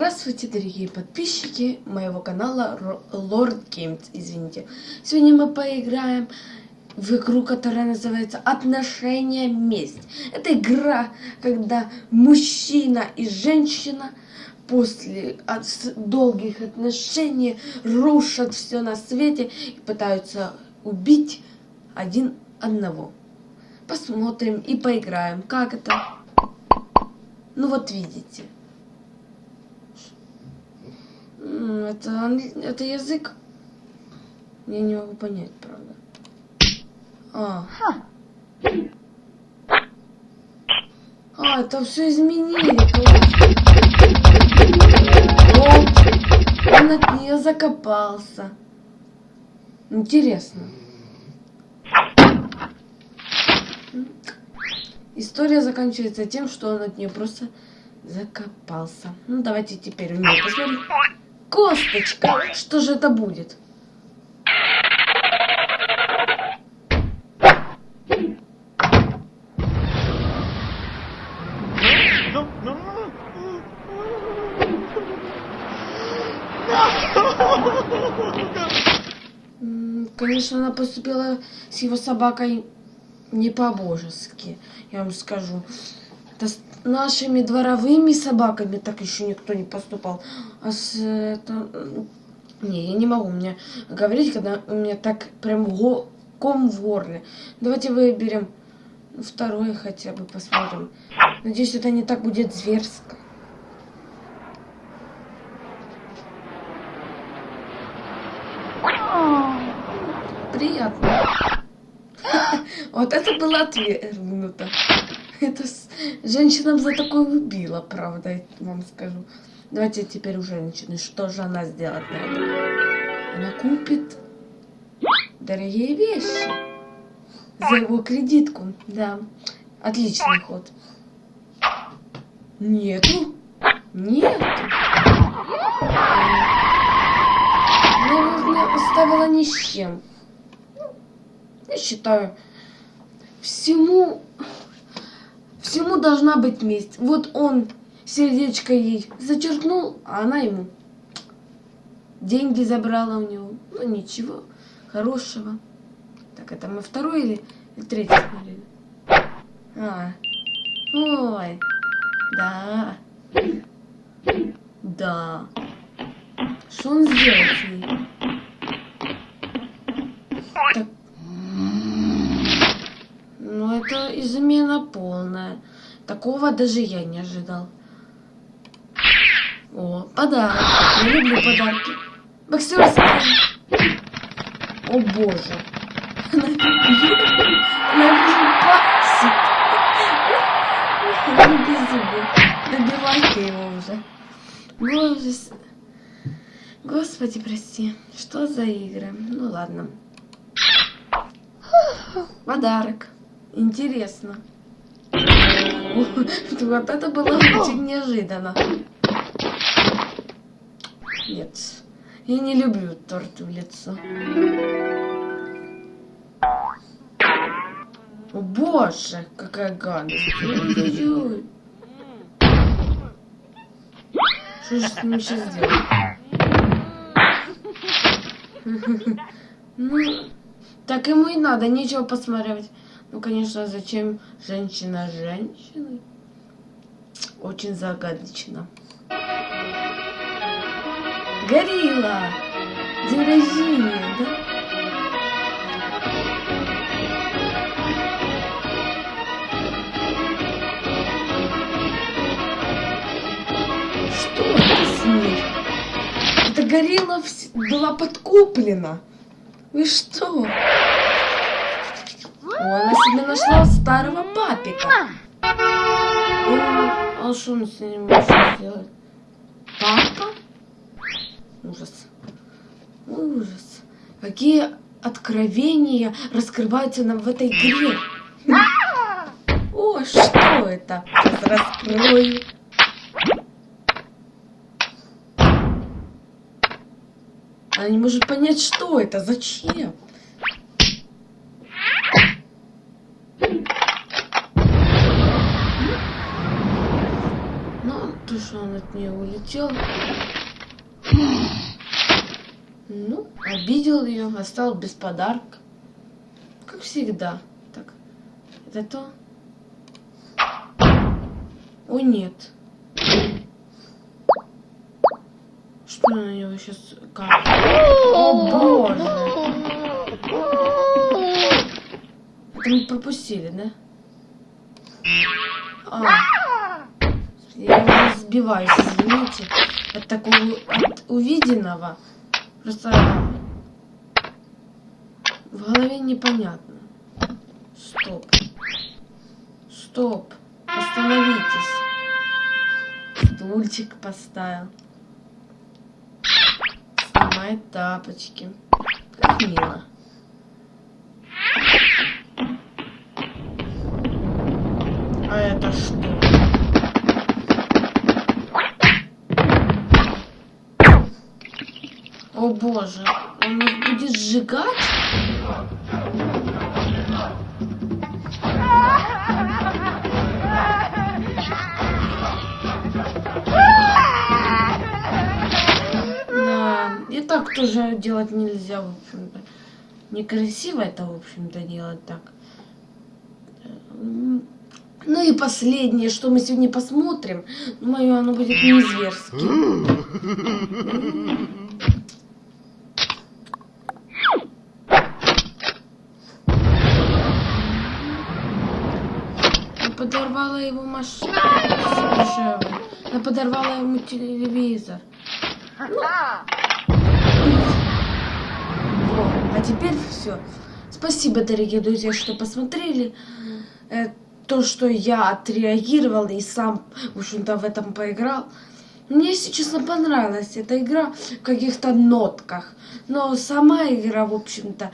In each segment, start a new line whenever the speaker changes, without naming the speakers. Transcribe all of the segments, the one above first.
Здравствуйте, дорогие подписчики моего канала Lord Games, извините. Сегодня мы поиграем в игру, которая называется Отношения месть. Это игра, когда мужчина и женщина после от долгих отношений рушат все на свете и пытаются убить один одного. Посмотрим и поиграем. Как это? Ну вот видите. Это, это язык? Я не могу понять, правда. А. А, это все изменили. Он от нее закопался. Интересно. История заканчивается тем, что он от нее просто закопался. Ну, давайте теперь у нее посмотрим. Косточка! Что же это будет? Конечно, она поступила с его собакой не по-божески, я вам скажу. Это с нашими дворовыми собаками так еще никто не поступал. А с это... Не, я не могу мне говорить, когда у меня так прям го... ком в горле. Давайте выберем второе хотя бы, посмотрим. Надеюсь, это не так будет зверско. Приятно. Вот это было отвергнуто. Это женщинам за такое убила, правда, я вам скажу. Давайте теперь у женщины. Что же она сделает на это? Она купит дорогие вещи за его кредитку. Да, отличный ход. Нету. Нету. Наверное, оставила ни с чем. Я считаю, всему Всему должна быть месть. Вот он сердечко ей зачеркнул, а она ему деньги забрала у него. Ну ничего, хорошего. Так, это мы второй или, или третий смотрели? А, ой, да, да. Что он сделал с ней? Так, ну, это измена полная. Такого даже я не ожидал. О, подарок. Я люблю подарки. Боксерская. О, боже. Она, пасит. Добивайте его уже. Боже. Господи, прости. Что за игры? Ну, ладно. Подарок. Интересно. Вот это было очень неожиданно. Нет. Я не люблю торт в лицо. О боже, какая гадость. Что же с ним сейчас делать? Ну, так ему и надо, нечего посмотреть. Ну, конечно, зачем женщина женщиной? Очень загадочно. Горилла! День рождения, да? Что это с ней? Эта горилла была подкуплена. Вы что? Она себе нашла старого папика. А что он с ним может сделать? Папа? Ужас. Ужас. Какие откровения раскрываются нам в этой игре. О, что это? Сейчас раскрою. Она не может понять, что это, зачем. Что он от нее улетел. Ну, обидел ее, остался без подарка. Как всегда. Так, это то? О, нет. Что на него сейчас капает? О, боже. Это мы пропустили, да? А. Я сбиваюсь, извините, от такого, от увиденного. Просто в голове непонятно. Стоп. Стоп. Остановитесь. Стульчик поставил. Снимает тапочки. Как мило. А это что? О боже, он нас будет сжигать? Да, и так тоже делать нельзя, в общем-то. Некрасиво это, в общем-то, делать так. Ну и последнее, что мы сегодня посмотрим, думаю, оно будет не зверским. Я подорвала его машину. Я подорвала ему телевизор. Ну. А теперь все. Спасибо, дорогие друзья, что посмотрели. Э, то, что я отреагировал и сам, в общем-то, в этом поиграл. Мне, если честно, понравилась эта игра в каких-то нотках. Но сама игра, в общем-то,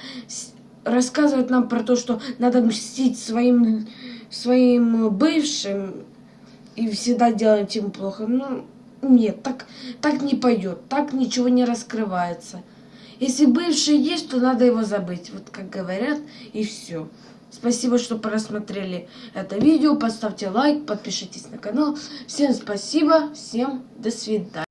рассказывает нам про то, что надо мстить своим, своим бывшим и всегда делать им плохо. Ну, нет, так, так не пойдет, так ничего не раскрывается. Если бывший есть, то надо его забыть, вот как говорят, и все. Спасибо, что просмотрели это видео. Поставьте лайк, подпишитесь на канал. Всем спасибо, всем до свидания.